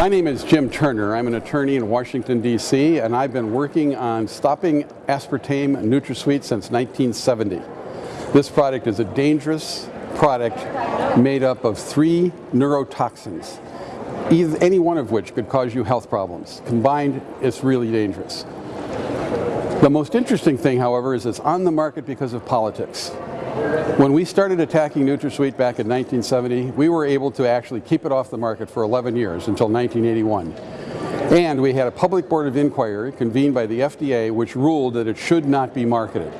My name is Jim Turner. I'm an attorney in Washington, D.C., and I've been working on stopping aspartame NutraSweet since 1970. This product is a dangerous product made up of three neurotoxins, either, any one of which could cause you health problems. Combined, it's really dangerous. The most interesting thing, however, is it's on the market because of politics. When we started attacking NutraSweet back in 1970, we were able to actually keep it off the market for 11 years until 1981. And we had a public board of inquiry convened by the FDA which ruled that it should not be marketed.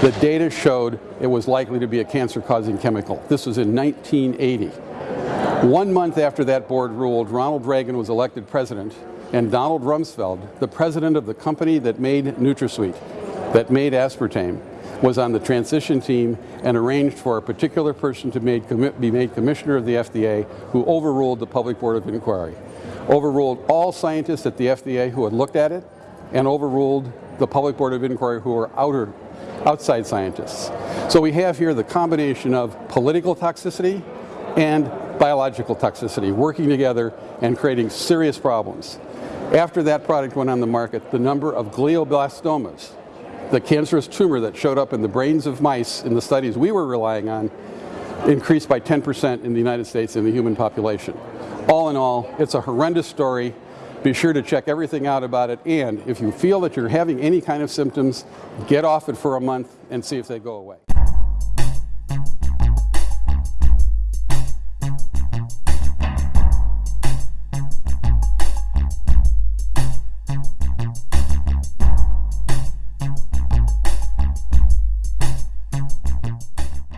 The data showed it was likely to be a cancer-causing chemical. This was in 1980. One month after that board ruled, Ronald Reagan was elected president, and Donald Rumsfeld, the president of the company that made NutraSweet, that made aspartame, was on the transition team and arranged for a particular person to made, be made commissioner of the FDA who overruled the Public Board of Inquiry. Overruled all scientists at the FDA who had looked at it and overruled the Public Board of Inquiry who were outer, outside scientists. So we have here the combination of political toxicity and biological toxicity working together and creating serious problems. After that product went on the market, the number of glioblastomas the cancerous tumor that showed up in the brains of mice in the studies we were relying on increased by 10% in the United States in the human population. All in all, it's a horrendous story. Be sure to check everything out about it. And if you feel that you're having any kind of symptoms, get off it for a month and see if they go away.